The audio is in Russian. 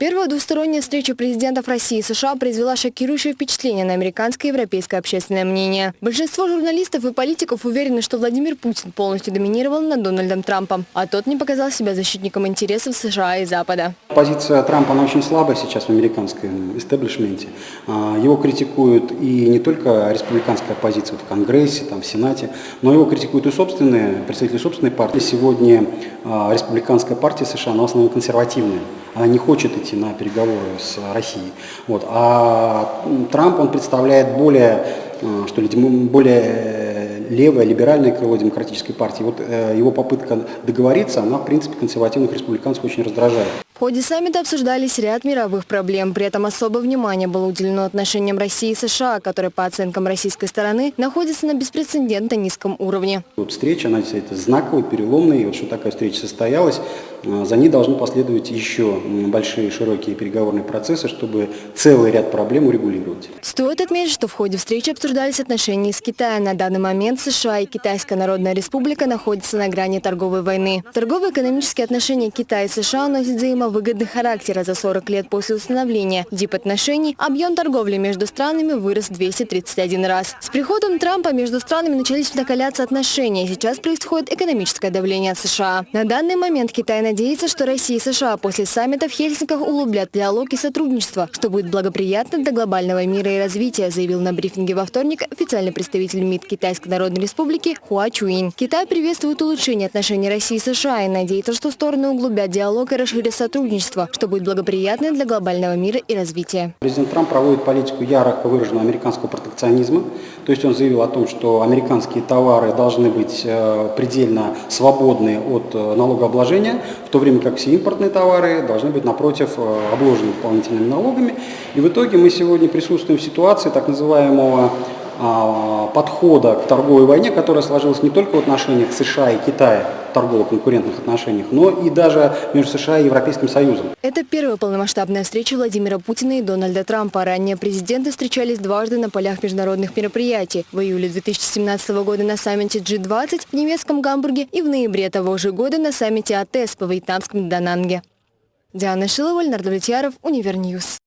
Первая двусторонняя встреча президентов России и США произвела шокирующее впечатление на американское и европейское общественное мнение. Большинство журналистов и политиков уверены, что Владимир Путин полностью доминировал над Дональдом Трампом, а тот не показал себя защитником интересов США и Запада. Позиция Трампа, она очень слабая сейчас в американском истеблишменте. А, его критикуют и не только республиканская оппозиция в Конгрессе, там, в Сенате, но его критикуют и собственные, представители собственной партии. Сегодня а, республиканская партия США, она в основном консервативная. Она не хочет идти на переговоры с Россией. Вот. А Трамп, он представляет более, а, что ли, более левое, либеральное крыло демократической партии. Вот э, его попытка договориться, она, в принципе, консервативных республиканцев очень раздражает. В ходе саммита обсуждались ряд мировых проблем. При этом особое внимание было уделено отношениям России и США, которые, по оценкам российской стороны, находятся на беспрецедентно низком уровне. Вот встреча, она это знаковая, переломная. И вот что такая встреча состоялась, а, за ней должны последовать еще большие широкие переговорные процессы, чтобы целый ряд проблем урегулировать. Стоит отметить, что в ходе встречи обсуждались отношения с Китаем. На данный момент США и Китайская Народная Республика находятся на грани торговой войны. Торгово-экономические отношения Китая и США носят взаимовыгодные выгодный характер. За 40 лет после установления дип-отношений объем торговли между странами вырос 231 раз. С приходом Трампа между странами начались накаляться отношения. Сейчас происходит экономическое давление от США. На данный момент Китай надеется, что Россия и США после саммита в Хельсинках улучшат диалог и сотрудничество, что будет благоприятно для глобального мира и развития, заявил на брифинге во вторник официальный представитель МИД Китайской Народной Республики Хуа Чуин. Китай приветствует улучшение отношений России и США и надеется, что стороны углубят диалог и расширят сотрудничество сотрудничество, что будет благоприятно для глобального мира и развития. Президент Трамп проводит политику ярко выраженного американского протекционизма. То есть он заявил о том, что американские товары должны быть э, предельно свободны от э, налогообложения, в то время как все импортные товары должны быть, напротив, э, обложены дополнительными налогами. И в итоге мы сегодня присутствуем в ситуации так называемого подхода к торговой войне, которая сложилась не только в отношениях США и Китая, торгово-конкурентных отношениях, но и даже между США и Европейским Союзом. Это первая полномасштабная встреча Владимира Путина и Дональда Трампа. Ранее президенты встречались дважды на полях международных мероприятий. В июле 2017 года на саммите G20 в немецком Гамбурге и в ноябре того же года на саммите АТЭС по вьетнамском Дананге. Диана Шилова, Леонард Влетьяров, Универньюз.